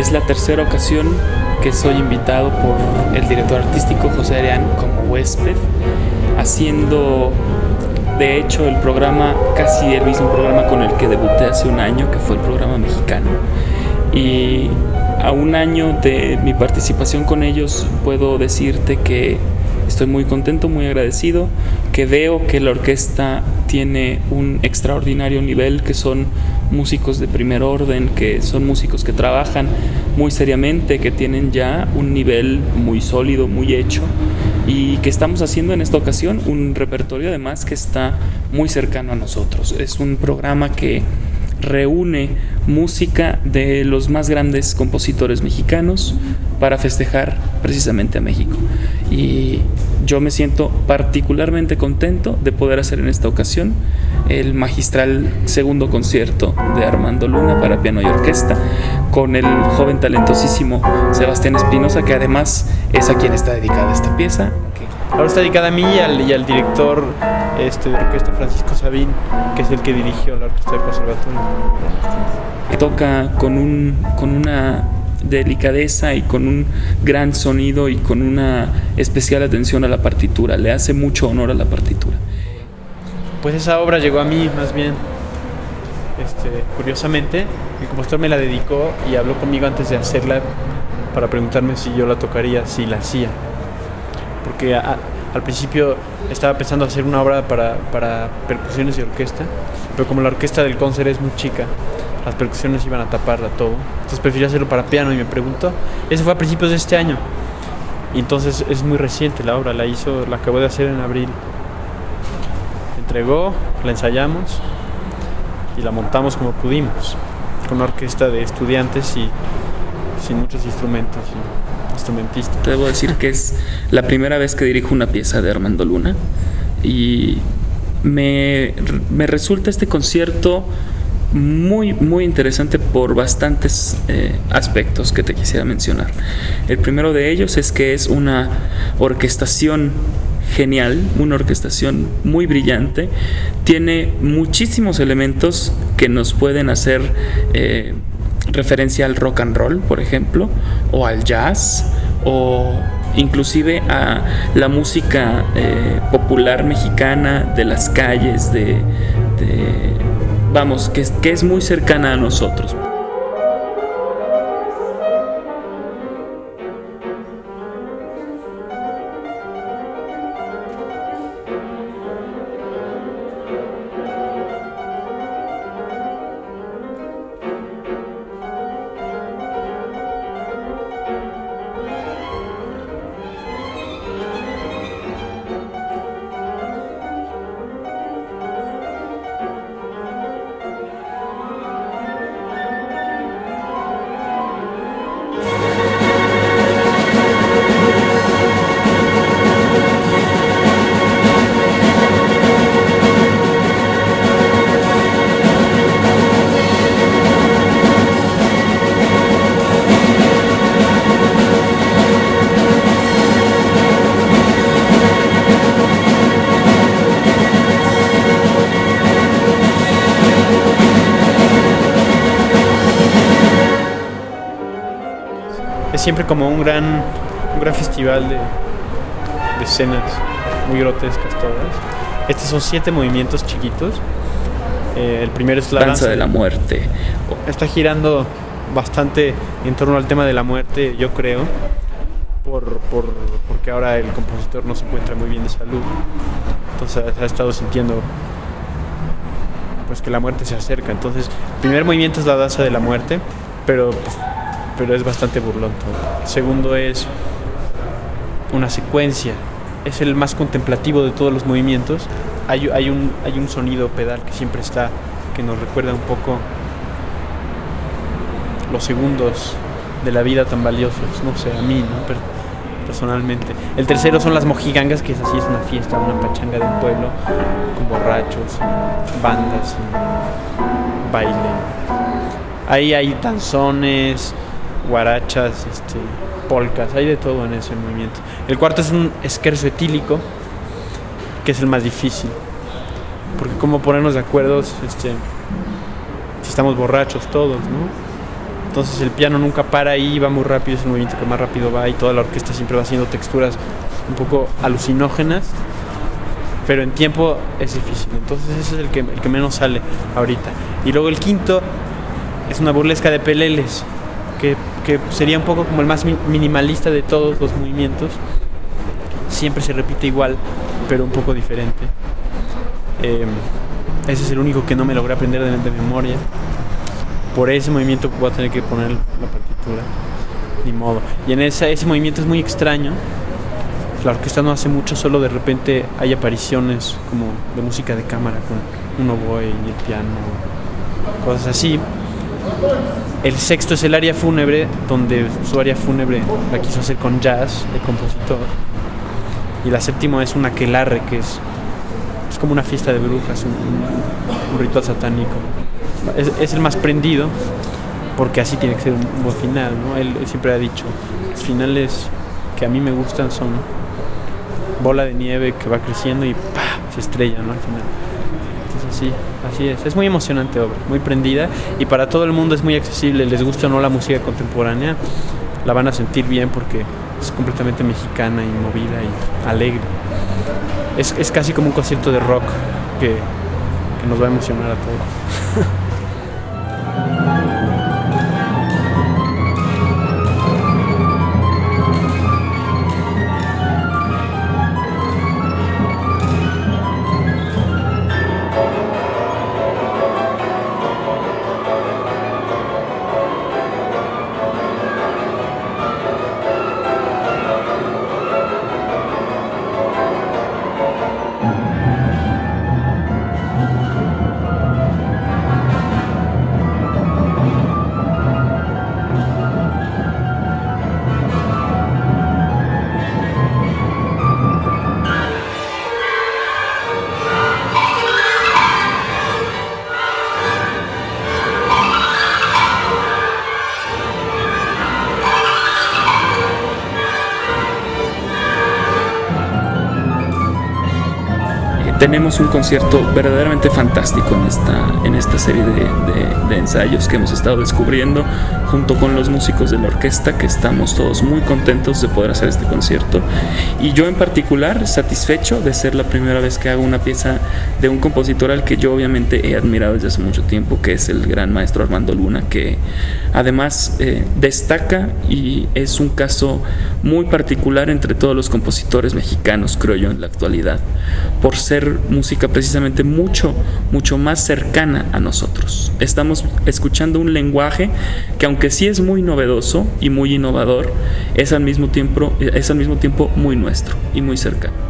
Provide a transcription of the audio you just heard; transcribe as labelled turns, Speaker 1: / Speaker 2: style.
Speaker 1: Es la tercera ocasión que soy invitado por el director artístico José Arián como huésped, haciendo de hecho el programa, casi el mismo programa con el que debuté hace un año, que fue el programa mexicano. Y a un año de mi participación con ellos puedo decirte que estoy muy contento, muy agradecido, que veo que la orquesta tiene un extraordinario nivel, que son músicos de primer orden, que son músicos que trabajan muy seriamente, que tienen ya un nivel muy sólido, muy hecho y que estamos haciendo en esta ocasión un repertorio además que está muy cercano a nosotros. Es un programa que reúne música de los más grandes compositores mexicanos para festejar precisamente a México. Y yo me siento particularmente contento de poder hacer en esta ocasión el magistral segundo concierto de Armando Luna para piano y orquesta con el joven talentosísimo Sebastián Espinosa, que además es a quien está dedicada esta pieza.
Speaker 2: Ahora está dedicada a mí y al, director este, de orquesta Francisco Sabín, que es el que dirigió la orquesta de conservatorio.
Speaker 1: Toca con, un, con una delicadeza y con un gran sonido y con una especial atención a la partitura. Le hace mucho honor a la partitura.
Speaker 2: Pues esa obra llegó a mí más bien. Este, curiosamente, el compositor me la dedicó y habló conmigo antes de hacerla para preguntarme si yo la tocaría, si la hacía. Porque al principio estaba pensando hacer una obra para, para percusiones y orquesta, pero como la orquesta del concert es muy chica, las percusiones iban a taparla todo. Entonces preferí hacerlo para piano y me preguntó. Eso fue a principios de este año. Y entonces es muy reciente la obra, la hizo, la acabó de hacer en abril. entregó, la ensayamos y la montamos como pudimos, con una orquesta de estudiantes y sin muchos instrumentos y instrumentistas.
Speaker 1: Debo decir que es la primera vez que dirijo una pieza de Armando Luna y me, me resulta este concierto muy, muy interesante por bastantes eh, aspectos que te quisiera mencionar. El primero de ellos es que es una orquestación genial, una orquestación muy brillante, tiene muchísimos elementos que nos pueden hacer eh, referencia al rock and roll, por ejemplo, o al jazz, o inclusive a la música eh, popular mexicana de las calles, de vamos, que, que es muy cercana a nosotros.
Speaker 2: Siempre como un gran, un gran festival de, de escenas muy grotescas todas. Estos son siete movimientos chiquitos. Eh, el primero es la
Speaker 1: danza, de la muerte.
Speaker 2: Está girando bastante en torno al tema de la muerte, yo creo, por, por, porque ahora el compositor no se encuentra muy bien de salud. Entonces ha estado sintiendo pues que la muerte se acerca. Entonces, el primer movimiento es la danza de la muerte, pero pues, pero es bastante burlón todo. segundo es una secuencia, es el más contemplativo de todos los movimientos. Hay, hay, un, hay un sonido pedal que siempre está, que nos recuerda un poco los segundos de la vida tan valiosos, no sé, a mí, ¿no? personalmente. El tercero son las mojigangas, que es así, es una fiesta, una pachanga del pueblo, con borrachos, bandas, baile. Ahí hay danzones, guarachas, este, polcas, hay de todo en ese movimiento. El cuarto es un esquerzo etílico, que es el más difícil, porque como ponernos de acuerdo este, si estamos borrachos todos, ¿no? Entonces el piano nunca para ahí, va muy rápido, es el movimiento que más rápido va y toda la orquesta siempre va haciendo texturas un poco alucinógenas, pero en tiempo es difícil. Entonces ese es el que, el que menos sale ahorita. Y luego el quinto es una burlesca de peleles, que, que sería un poco como el más minimalista de todos los movimientos. Siempre se repite igual, pero un poco diferente. Eh, ese es el único que no me logré aprender de, memoria por ese movimiento voy a tener que poner la partitura. Ni modo. Y en ese movimiento es muy extraño. La orquesta no hace mucho, solo de repente hay apariciones como de música de cámara con un oboe y el piano, cosas así. El sexto es el área fúnebre, donde su área fúnebre la quiso hacer con jazz, el compositor. Y la séptima es un aquelarre, que es, es como una fiesta de brujas, un, ritual satánico es, el más prendido porque así tiene que ser un buen final, ¿no? Él, siempre ha dicho, los finales que a mí me gustan son bola de nieve que va creciendo y se estrella, ¿no? Al final. Sí, así es. Es muy emocionante obra, muy prendida y para todo el mundo es muy accesible, les gusta o no la música contemporánea, la van a sentir bien porque es completamente mexicana y movida y alegre. Es, es casi como un concierto de rock que, que nos va a emocionar a todos.
Speaker 1: tenemos un concierto verdaderamente fantástico en esta, en esta serie de, de, de, ensayos que hemos estado descubriendo junto con los músicos de la orquesta que estamos todos muy contentos de poder hacer este concierto. Y yo en particular satisfecho de ser la primera vez que hago una pieza de un compositor al que yo obviamente he admirado desde hace mucho tiempo que es el gran maestro Armando Luna que además eh, destaca y es un caso muy particular entre todos los compositores mexicanos creo yo en la actualidad por ser música precisamente mucho, mucho más cercana a nosotros. Estamos escuchando un lenguaje que aunque sí es muy novedoso y muy innovador, es al mismo tiempo, es al mismo tiempo muy nuestro y muy cercano.